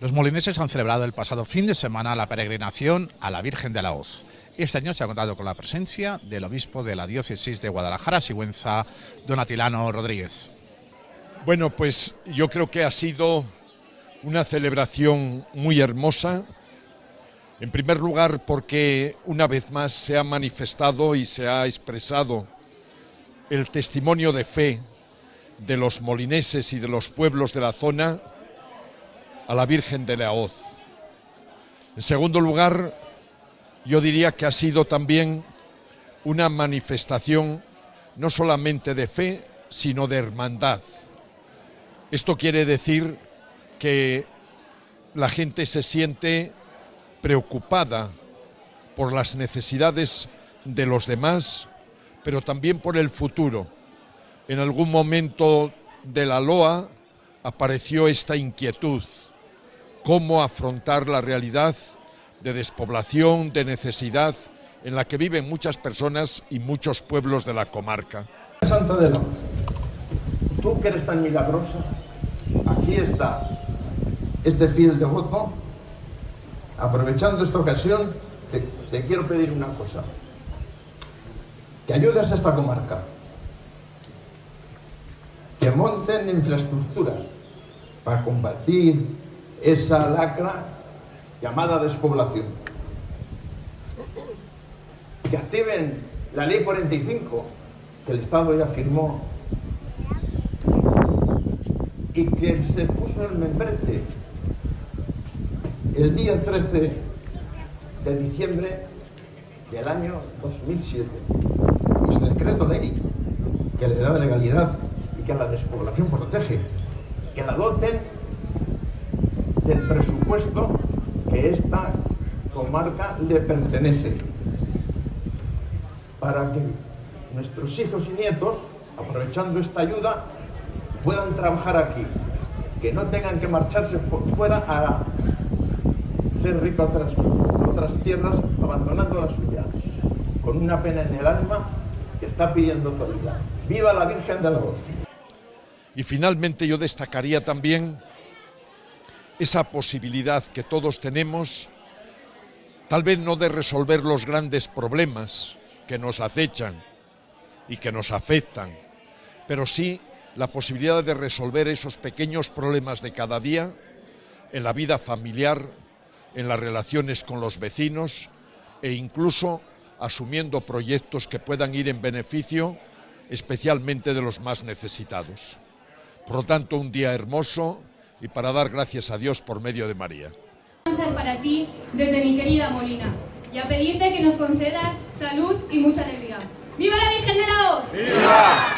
Los molineses han celebrado el pasado fin de semana la peregrinación a la Virgen de la Hoz. Este año se ha contado con la presencia del obispo de la diócesis de Guadalajara, Sigüenza, don Atilano Rodríguez. Bueno, pues yo creo que ha sido una celebración muy hermosa. En primer lugar, porque una vez más se ha manifestado y se ha expresado el testimonio de fe de los molineses y de los pueblos de la zona a la Virgen de la. En segundo lugar, yo diría que ha sido también una manifestación no solamente de fe, sino de hermandad. Esto quiere decir que la gente se siente preocupada por las necesidades de los demás, pero también por el futuro. En algún momento de la Loa apareció esta inquietud cómo afrontar la realidad de despoblación, de necesidad en la que viven muchas personas y muchos pueblos de la comarca. Santa de la tú que eres tan milagrosa, aquí está este fiel devoto, aprovechando esta ocasión, te, te quiero pedir una cosa, que ayudes a esta comarca, que monten infraestructuras para combatir esa lacra llamada despoblación. Que activen la ley 45 que el Estado ya firmó y que se puso en membrete el día 13 de diciembre del año 2007. Es un decreto ley que le da legalidad y que a la despoblación protege. Que la doten del presupuesto que esta comarca le pertenece, para que nuestros hijos y nietos, aprovechando esta ayuda, puedan trabajar aquí, que no tengan que marcharse fuera a hacer rico otras, otras tierras abandonando la suya, con una pena en el alma que está pidiendo vida. ¡Viva la Virgen de la Voz! Y finalmente yo destacaría también esa posibilidad que todos tenemos, tal vez no de resolver los grandes problemas que nos acechan y que nos afectan, pero sí la posibilidad de resolver esos pequeños problemas de cada día en la vida familiar, en las relaciones con los vecinos e incluso asumiendo proyectos que puedan ir en beneficio especialmente de los más necesitados. Por lo tanto, un día hermoso, y para dar gracias a Dios por medio de María. Para ti, desde mi querida Molina, y a pedirte que nos concedas salud y mucha alegría. ¡Viva la Virgen de la O! ¡Viva!